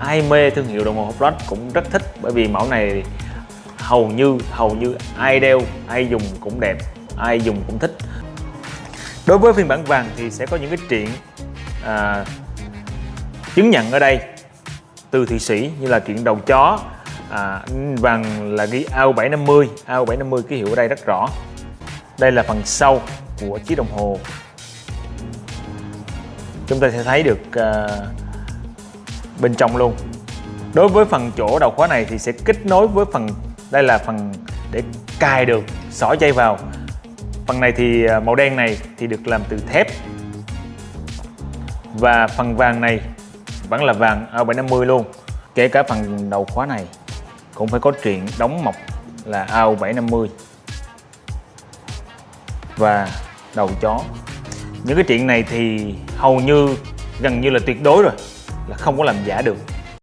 ai mê thương hiệu đồng hồ Rolex cũng rất thích bởi vì mẫu này hầu như hầu như ai đeo ai dùng cũng đẹp ai dùng cũng thích. Đối với phiên bản vàng thì sẽ có những cái triện à, chứng nhận ở đây từ Thụy Sĩ như là triện đầu chó à, vàng là ghi AU 750 AU 750 ký hiệu ở đây rất rõ. Đây là phần sau của chiếc đồng hồ. Chúng ta sẽ thấy được uh, bên trong luôn. Đối với phần chỗ đầu khóa này thì sẽ kết nối với phần, đây là phần để cài được, xỏ dây vào. Phần này thì à, màu đen này thì được làm từ thép. Và phần vàng này vẫn là vàng A750 luôn. Kể cả phần đầu khóa này cũng phải có chuyện đóng mọc là AU750 và đầu chó. Những cái chuyện này thì hầu như, gần như là tuyệt đối rồi là không có làm giả được.